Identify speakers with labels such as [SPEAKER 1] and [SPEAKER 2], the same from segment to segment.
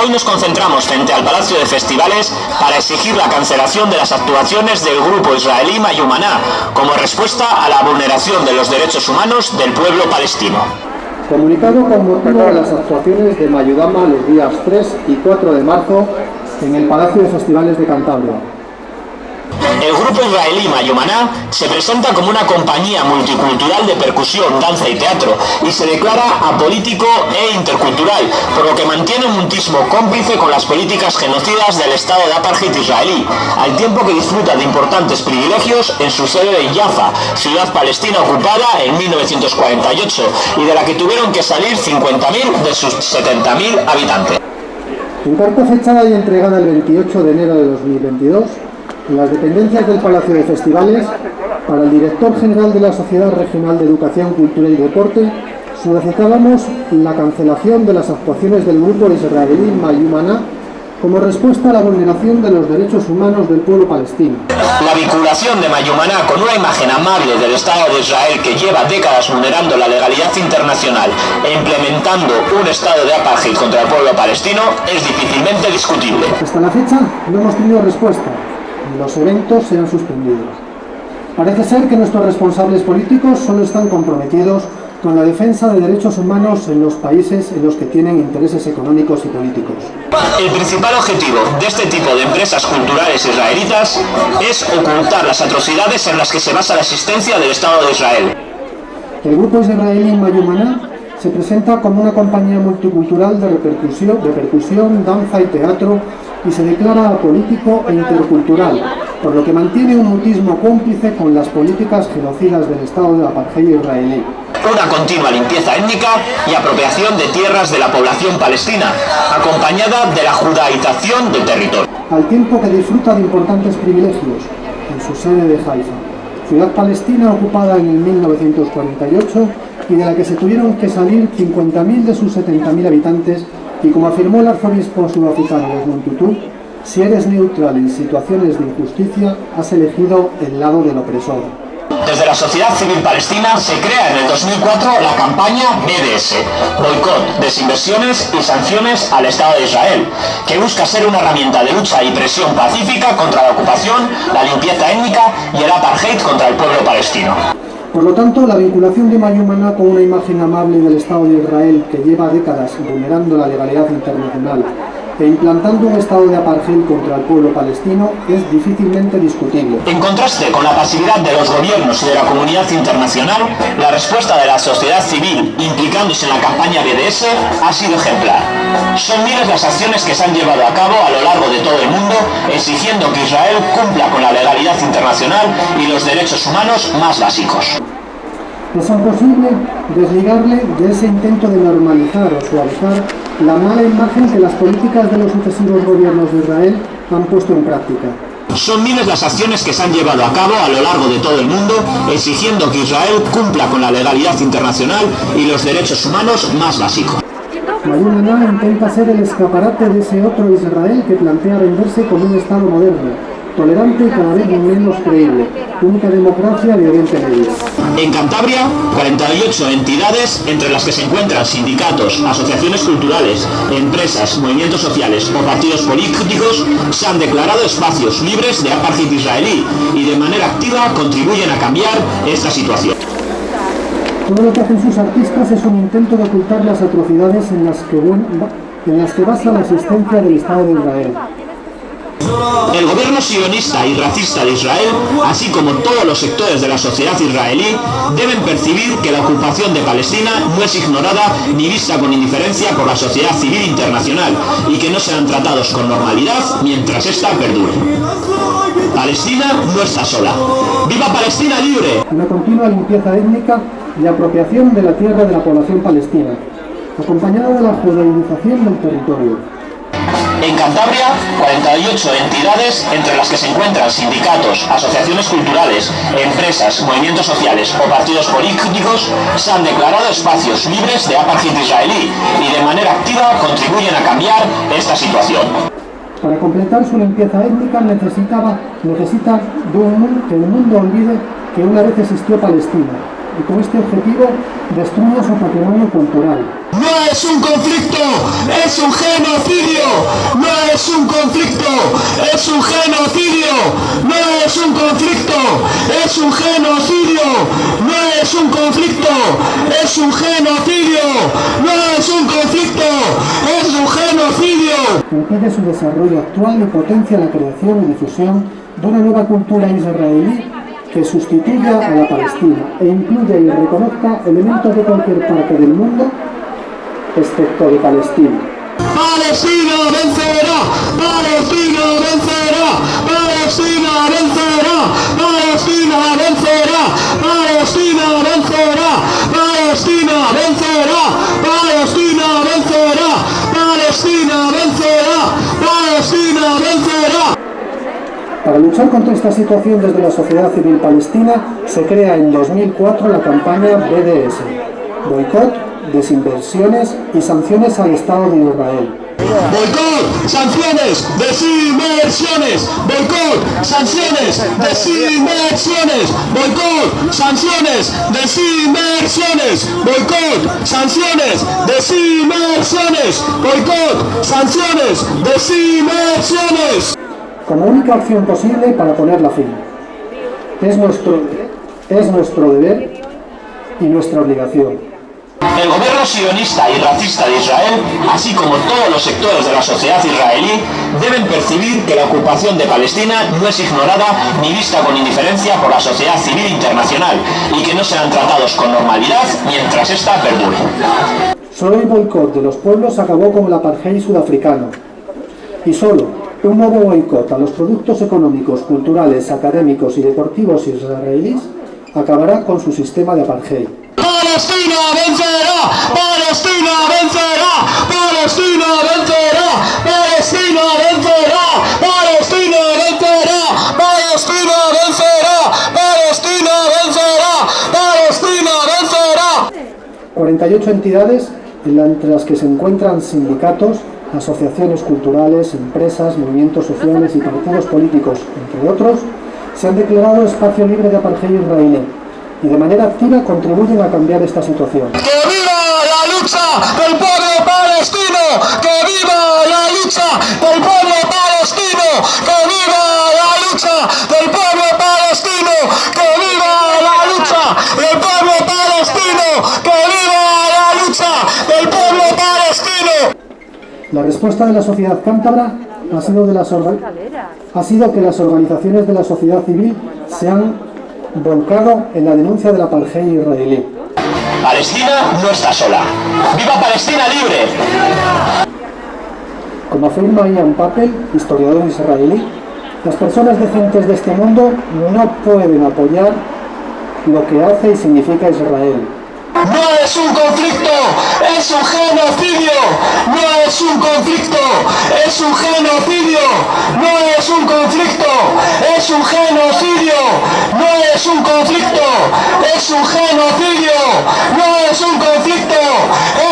[SPEAKER 1] Hoy nos concentramos frente al Palacio de Festivales para exigir la cancelación de las actuaciones del grupo israelí Mayumaná como respuesta a la vulneración de los derechos humanos del pueblo palestino.
[SPEAKER 2] Comunicado con motivo de las actuaciones de Mayudama los días 3 y 4 de marzo en el Palacio de Festivales de Cantabria.
[SPEAKER 1] El grupo israelí Mayumaná se presenta como una compañía multicultural de percusión, danza y teatro y se declara apolítico e intercultural, por lo que mantiene un mutismo cómplice con las políticas genocidas del Estado de apartheid israelí, al tiempo que disfruta de importantes privilegios en su sede de Jaffa, ciudad palestina ocupada en 1948 y de la que tuvieron que salir 50.000 de sus 70.000 habitantes.
[SPEAKER 2] En carta fechada y entregada el 28 de enero de 2022, en las dependencias del Palacio de Festivales, para el director general de la Sociedad Regional de Educación, Cultura y Deporte, solicitábamos la cancelación de las actuaciones del grupo israelí Mayumana como respuesta a la vulneración de los derechos humanos del pueblo palestino.
[SPEAKER 1] La vinculación de Mayumaná con una imagen amable del Estado de Israel que lleva décadas vulnerando la legalidad internacional e implementando un estado de apartheid contra el pueblo palestino es difícilmente discutible.
[SPEAKER 2] Hasta la fecha no hemos tenido respuesta. Los eventos se han suspendido. Parece ser que nuestros responsables políticos solo están comprometidos con la defensa de derechos humanos en los países en los que tienen intereses económicos y políticos.
[SPEAKER 1] El principal objetivo de este tipo de empresas culturales israelitas es ocultar las atrocidades en las que se basa la existencia del Estado de Israel.
[SPEAKER 2] El grupo israelí Mayumaná se presenta como una compañía multicultural de repercusión, de percusión, danza y teatro y se declara apolítico e intercultural, por lo que mantiene un mutismo cómplice con las políticas genocidas del Estado de apartheid israelí.
[SPEAKER 1] Una continua limpieza étnica y apropiación de tierras de la población palestina, acompañada de la judaización del territorio.
[SPEAKER 2] Al tiempo que disfruta de importantes privilegios en su sede de Haifa, ciudad palestina ocupada en el 1948 y de la que se tuvieron que salir 50.000 de sus 70.000 habitantes y como afirmó el arzobispo sudafricano Desmond Tutu, si eres neutral en situaciones de injusticia, has elegido el lado del opresor.
[SPEAKER 1] Desde la sociedad civil palestina se crea en el 2004 la campaña BDS, Boicot, Desinversiones y Sanciones al Estado de Israel, que busca ser una herramienta de lucha y presión pacífica contra la ocupación, la limpieza étnica y el apartheid contra el pueblo palestino.
[SPEAKER 2] Por lo tanto, la vinculación de Mayumana con una imagen amable del Estado de Israel que lleva décadas vulnerando la legalidad internacional e implantando un estado de apartheid contra el pueblo palestino es difícilmente discutible.
[SPEAKER 1] En contraste con la pasividad de los gobiernos y de la comunidad internacional, la respuesta de la sociedad civil implicándose en la campaña BDS ha sido ejemplar. Son miles las acciones que se han llevado a cabo a lo largo de todo el mundo exigiendo que Israel cumpla con la legalidad internacional y los derechos humanos más básicos.
[SPEAKER 2] Es imposible desligarle de ese intento de normalizar o suavizar la mala imagen que las políticas de los sucesivos gobiernos de Israel han puesto en práctica.
[SPEAKER 1] Son miles las acciones que se han llevado a cabo a lo largo de todo el mundo exigiendo que Israel cumpla con la legalidad internacional y los derechos humanos más básicos.
[SPEAKER 2] Mayumana intenta ser el escaparate de ese otro Israel que plantea venderse como un Estado moderno, tolerante y cada vez menos creíble, única democracia de Oriente Medio.
[SPEAKER 1] En Cantabria, 48 entidades, entre las que se encuentran sindicatos, asociaciones culturales, empresas, movimientos sociales o partidos políticos, se han declarado espacios libres de apartheid israelí y de manera activa contribuyen a cambiar esta situación.
[SPEAKER 2] Todo lo que hacen sus artistas es un intento de ocultar las atrocidades en las que, en las que basa la existencia del Estado de Israel.
[SPEAKER 1] El gobierno sionista y racista de Israel, así como todos los sectores de la sociedad israelí, deben percibir que la ocupación de Palestina no es ignorada ni vista con indiferencia por la sociedad civil internacional y que no serán tratados con normalidad mientras esta perdure. Palestina no está sola. ¡Viva Palestina libre!
[SPEAKER 2] Una continua limpieza étnica y apropiación de la tierra de la población palestina, acompañada de la judaización del territorio.
[SPEAKER 1] En Cantabria, 48 entidades, entre las que se encuentran sindicatos, asociaciones culturales, empresas, movimientos sociales o partidos políticos, se han declarado espacios libres de apartheid israelí y de manera activa contribuyen a cambiar esta situación.
[SPEAKER 2] Para completar su limpieza étnica necesitaba, necesita de un, que el mundo olvide que una vez existió Palestina y con este objetivo destruye su patrimonio cultural.
[SPEAKER 3] no es un conflicto, es un genocidio, no es un conflicto, es un genocidio, no es un conflicto, es un genocidio, no es un conflicto, es un genocidio, no es un conflicto, es un genocidio.
[SPEAKER 2] Impide su desarrollo actual y potencia la creación y difusión de una nueva cultura israelí que sustituya a la palestina e incluya y reconozca elementos de cualquier parte del mundo, excepto de Palestina
[SPEAKER 3] vencerá, Palestina vencerá, Palestina vencerá, Palestina vencerá, Palestina vencerá, Palestina vencerá, Palestina vencerá, Palestina vencerá.
[SPEAKER 2] Para luchar contra esta situación desde la sociedad civil palestina se crea en 2004 la campaña BDS, Boicot, Desinversiones y Sanciones al Estado de Israel.
[SPEAKER 3] Boicot, sanciones, desinversiones, boicot, sanciones, desinversiones, boicot, sanciones, desinversiones, boicot, sanciones, desinversiones, boicot, sanciones, desinversiones
[SPEAKER 2] como única opción posible para ponerla fin. Es nuestro, es nuestro deber y nuestra obligación.
[SPEAKER 3] El gobierno sionista y racista de Israel, así como todos los sectores de la sociedad israelí, deben percibir que la ocupación de Palestina no es ignorada ni vista con indiferencia por la sociedad civil internacional y que no serán tratados con normalidad mientras esta perdure.
[SPEAKER 2] Solo el boicot de los pueblos acabó con el apartheid sudafricano. Y solo un nuevo boicot a los productos económicos, culturales, académicos y deportivos israelíes acabará con su sistema de apartheid.
[SPEAKER 3] ¡Palestina vencerá! ¡Palestina vencerá! ¡Palestina vencerá! ¡Palestina vencerá! ¡Palestina vencerá! ¡Palestina vencerá! ¡Palestina vencerá! ¡Palestina vencerá!
[SPEAKER 2] 48 entidades, entre las que se encuentran sindicatos, asociaciones culturales, empresas, movimientos sociales y partidos políticos, entre otros, se han declarado espacio libre de apartheid israelí y de manera activa contribuyen a cambiar esta situación.
[SPEAKER 3] ¡Que viva la lucha del pueblo palestino! ¡Que viva la lucha del pueblo palestino! ¡Que viva la lucha del pueblo palestino! ¡Que viva la lucha del pueblo palestino! ¡Que viva la lucha del pueblo palestino!
[SPEAKER 2] La respuesta de la sociedad cántabra ha sido, de las ha sido que las organizaciones de la sociedad civil se han volcado en la denuncia de la apartheid israelí.
[SPEAKER 3] Palestina no está sola. ¡Viva Palestina libre!
[SPEAKER 2] Como afirma Ian Papel, historiador israelí, las personas decentes de este mundo no pueden apoyar lo que hace y significa Israel,
[SPEAKER 3] no es un conflicto, es un genocidio. No es un conflicto, es un genocidio. No es un conflicto, es un genocidio. No es un conflicto, es un genocidio. No es un conflicto,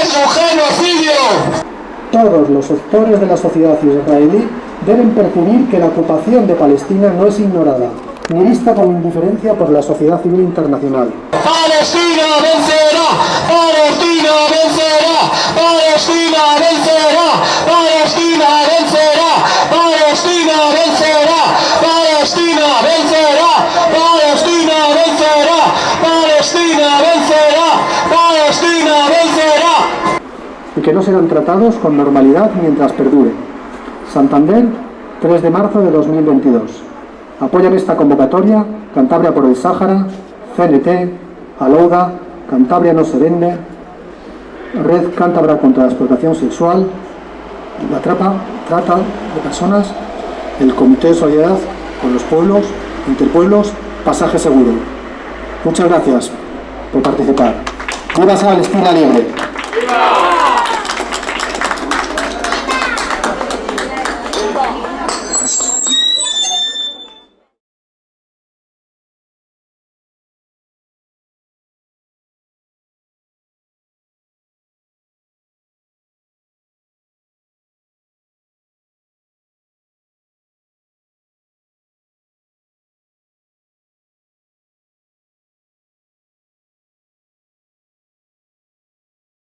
[SPEAKER 3] es un genocidio.
[SPEAKER 2] Todos los sectores de la sociedad israelí deben percibir que la ocupación de Palestina no es ignorada, ni vista con indiferencia por la sociedad civil internacional.
[SPEAKER 3] Palestina vencerá, Palestina vencerá, Palestina vencerá, Palestina vencerá, Palestina vencerá, Palestina vencerá, Palestina vencerá, Palestina vencerá, Palestina vencerá.
[SPEAKER 2] Y que no serán tratados con normalidad mientras perdure. Santander, 3 de marzo de 2022. Apoyan esta convocatoria Cantabria por el Sáhara, CNT, Alouda, Cantabria no se vende, Red Cántabra contra la explotación sexual, la trapa, trata de personas, el Comité de Solidaridad con los pueblos, interpueblos, pasaje seguro. Muchas gracias por participar. ¡Viva Palestina Libre!